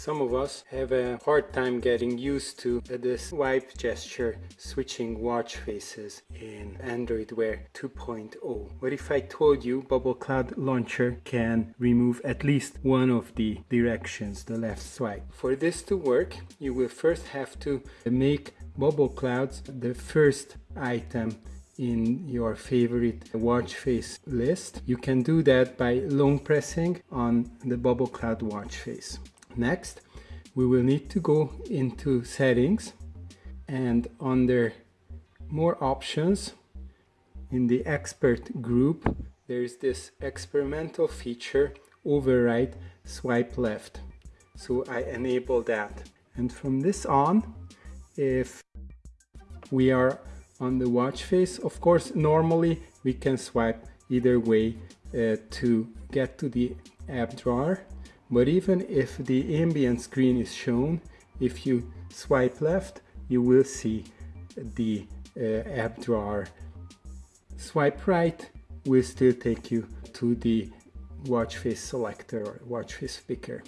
Some of us have a hard time getting used to the swipe gesture switching watch faces in Android Wear 2.0. What if I told you Bubble Cloud Launcher can remove at least one of the directions, the left swipe? For this to work, you will first have to make Bubble Clouds the first item in your favorite watch face list. You can do that by long pressing on the Bubble Cloud watch face. Next, we will need to go into settings and under more options in the expert group there is this experimental feature override swipe left. So I enable that. And from this on if we are on the watch face of course normally we can swipe either way uh, to get to the app drawer but even if the ambient screen is shown, if you swipe left, you will see the uh, app drawer. Swipe right will still take you to the watch face selector or watch face picker.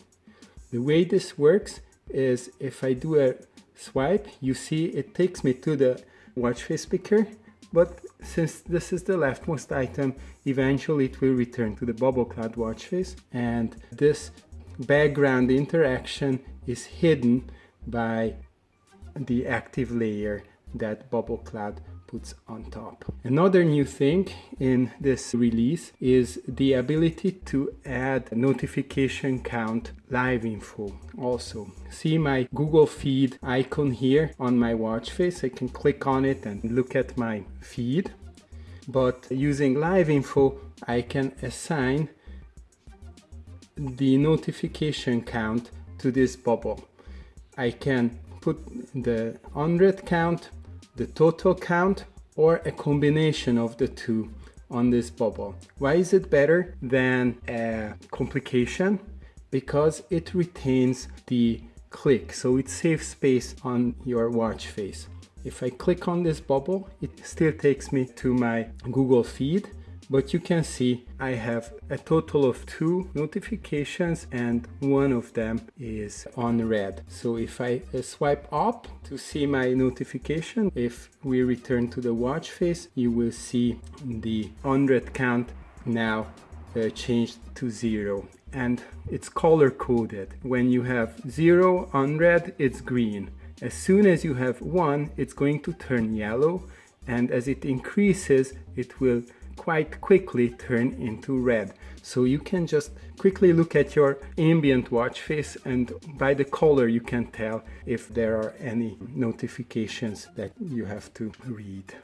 The way this works is if I do a swipe, you see it takes me to the watch face picker, but since this is the leftmost item, eventually it will return to the bubble cloud watch face and this background interaction is hidden by the active layer that Bubble Cloud puts on top. Another new thing in this release is the ability to add notification count live info also. See my Google feed icon here on my watch face. I can click on it and look at my feed. But using live info, I can assign the notification count to this bubble. I can put the unread count, the total count, or a combination of the two on this bubble. Why is it better than a complication? Because it retains the click, so it saves space on your watch face. If I click on this bubble, it still takes me to my Google feed but you can see I have a total of two notifications and one of them is on read. So if I uh, swipe up to see my notification, if we return to the watch face, you will see the unread count now uh, changed to zero and it's color coded. When you have zero unread, it's green. As soon as you have one, it's going to turn yellow and as it increases, it will quite quickly turn into red. So you can just quickly look at your ambient watch face and by the color you can tell if there are any notifications that you have to read.